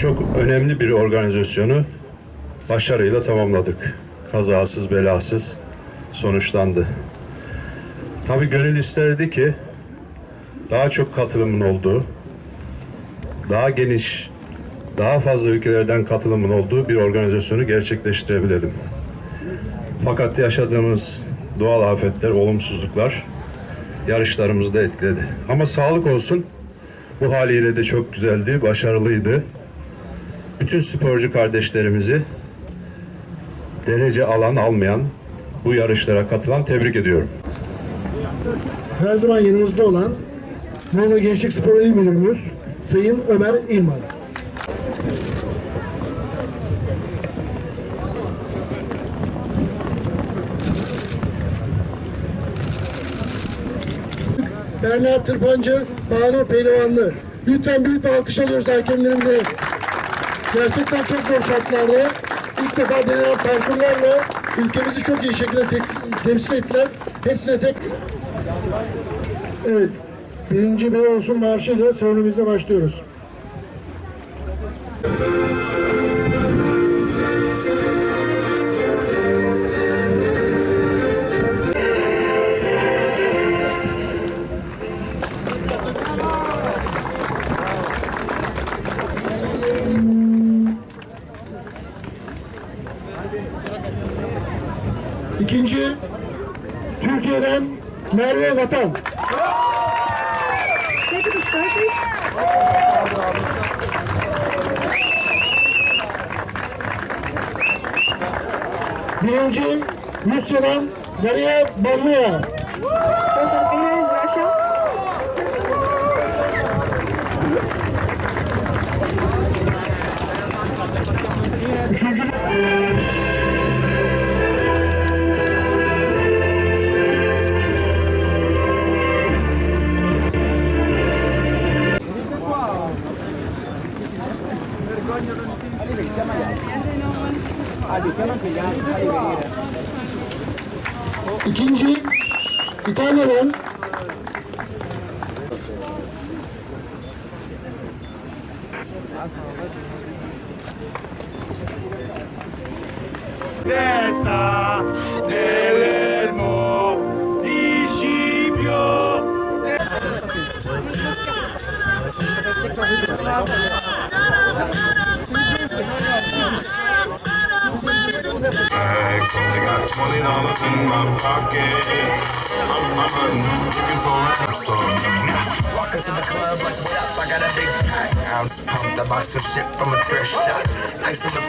Çok önemli bir organizasyonu başarıyla tamamladık. Kazasız belasız sonuçlandı. Tabii gönül isterdi ki daha çok katılımın olduğu, daha geniş, daha fazla ülkelerden katılımın olduğu bir organizasyonu gerçekleştirebilelim. Fakat yaşadığımız doğal afetler, olumsuzluklar yarışlarımızı da etkiledi. Ama sağlık olsun bu haliyle de çok güzeldi, başarılıydı. Bütün sporcu kardeşlerimizi derece alan almayan bu yarışlara katılan tebrik ediyorum. her zaman yanımızda olan Muğla Gençlik Spor İl Müdürümüz Sayın Ömer İlman. Berna Tırpancı, Banu Pehlivanlı. Lütfen büyük bir alkış alıyoruz hakemlerimize. Gerçekten çok zor şartlarda ilk defa denenen parkurlarla ülkemizi çok iyi şekilde tek- temsil ettiler. Hepsine tek... Evet. Birinci Bey olsun marşıyla serenimize başlıyoruz. İkinci, Türkiye'den Merve Vatan. Birinci, Rusya'dan Balmaya. Those are İkinci, İtalya'dan Testa nell'elmo di Scipio. Bags. Only got twenty dollars in my pocket. I'm, I'm hunting, looking for a some. Walk into the club like, what up? I got a big pack. I'm just pumped. I bought some shit from a thrift shop. Ice in the!